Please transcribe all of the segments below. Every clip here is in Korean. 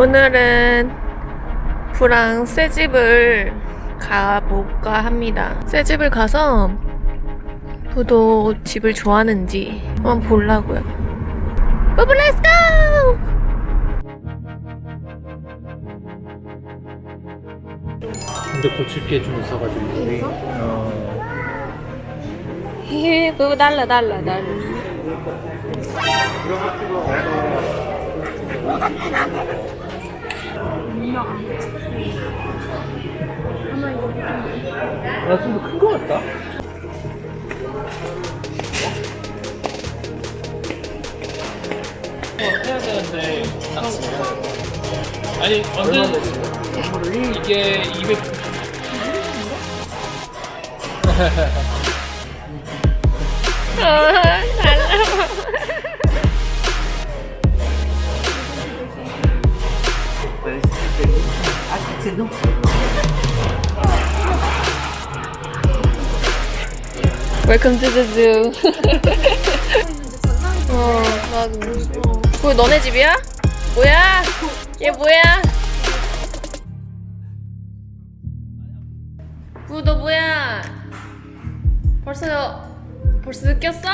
오늘은 부랑 새 집을 가볼까 합니다. 새 집을 가서 부도 집을 좋아하는지 한번 보려고요. 부부 let's go! 근데 고칠 게 좀 있어가지고 우리 어, 히히, 부부 달라 달라 달라. 나좀 더 큰 거 같다 어, 해야 되는데 아니 완전 이게 200 아, 달라. Welcome to the zoo. 어, 맞아. 그거 너네 집이야? 뭐야? 얘 뭐야? 구, 너 뭐야? 벌써, 벌써 느꼈어?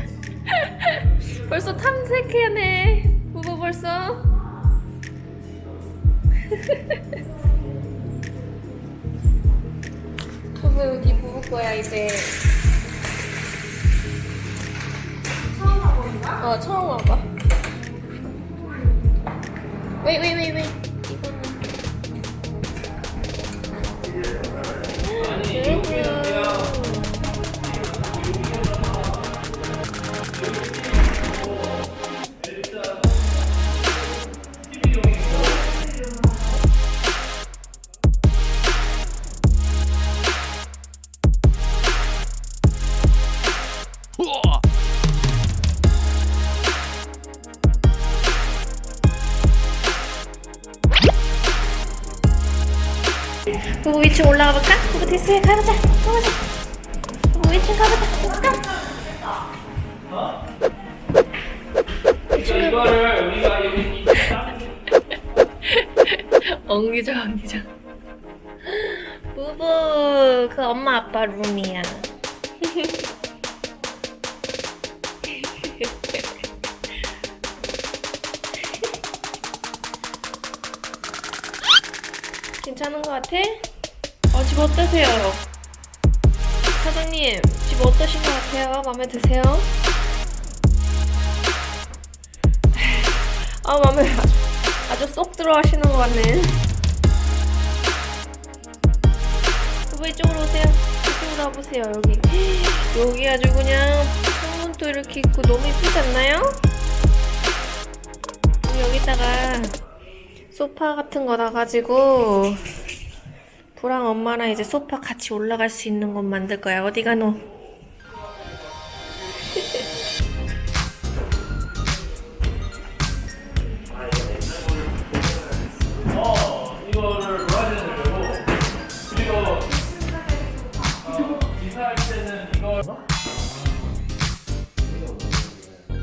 벌써 탐색해네. 부부 벌써. 부부 여기 부부 거야 이제. 처음 와보는 어 처음 와봐. 왜 왜 왜 왜? 부부 위층 올라가 볼까? 부부 데스에 가보자. 가보자. 부부 위층 가보자. let's go. 이거를 우리가 여기 엉기자 엉기자. 부부 그 엄마 아빠 룸이야. 괜찮은 것 같아? 어, 집 어떠세요? 사장님, 집 어떠신 것 같아요? 마음에 드세요? 아, 마음에 아주, 쏙 들어가시는 것 같네. 부부 이쪽으로 오세요. 이쪽으로 와보세요, 여기. 여기 아주 그냥 창문도 이렇게 있고 너무 이쁘지 않나요? 여기다가 소파 같은 거 놔가지고 부랑 엄마랑 이제 소파 같이 올라갈 수 있는 곳 만들 거야. 어디 가노?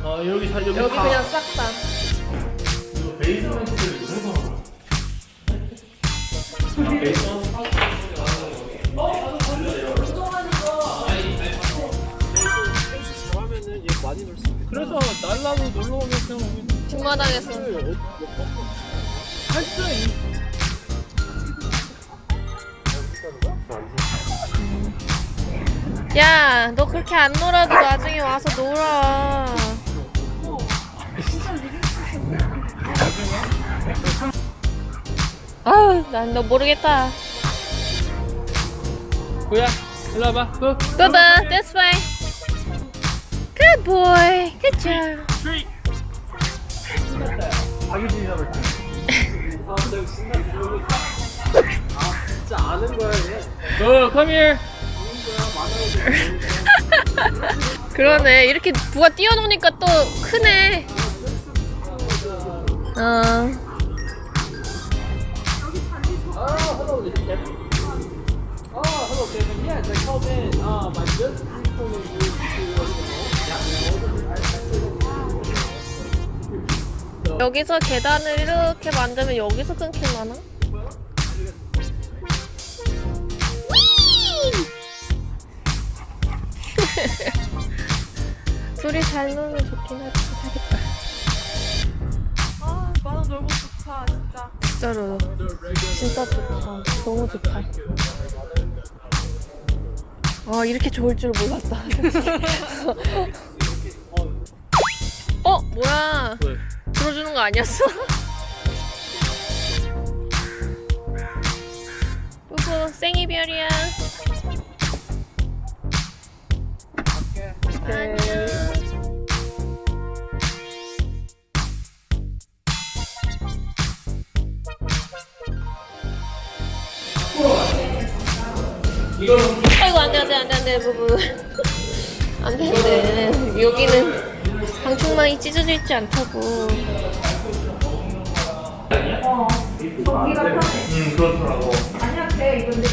어어 여기 사 여기 여기 다 그냥 싹 다. 이거 베이스멘트를 누르서 아, 베이스먼트 그래서 날라도 놀러 오면 그냥 뒷마당에서. 할수 있 야, 너 그렇게 안 놀아도 나중에 와서 놀아. 아유, 난 너 모르겠다. 뭐야? 일로 와봐. 그 Bubba, this way. Good boy. Good job. 진짜 아는 거야 얘. 어, come here. 그러네. 이렇게 누가 뛰어노니까 또 크네. 어. Oh, hello, Kevin. Yes, I called in. Um, I just recently moved to. Yeah, So 여기서 계단을 이렇게 만들면 여기서 끊길라나? 둘이 잘 놀면 좋긴 하지 진짜. 진짜로 진짜 좋다 너무 좋다 아 이렇게 좋을 줄 몰랐다 어 뭐야 왜? 들어주는 거 아니었어? 부부 생이별이야 안녕 아이고 안돼 안돼 안돼 안돼 부부 안돼 안돼 여기는 방충망이 찢어져 있지 않다고 음 그렇더라고. 아니야, 돼. 이건 내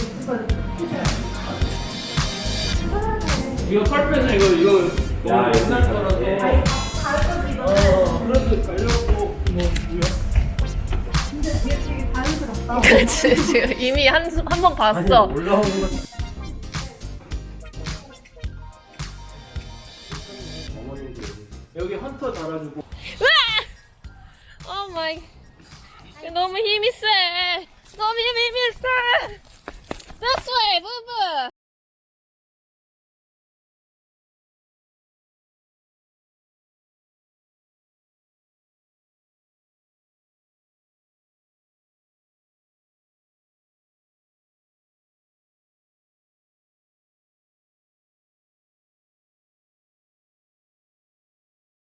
이거 털 빼서 이거 이거 너무 옛날 거라서. 가을 거지, 이거는. 어 그래도 가려고 뭐 뭐야? 근데 뒤에 되게 자연스럽다. 그렇지 지금 이미 한 한 번 봤어 올라 여기 헌터 달아주고. 오 마이 너무 힘이 세. 너무 힘이 세. This way 부부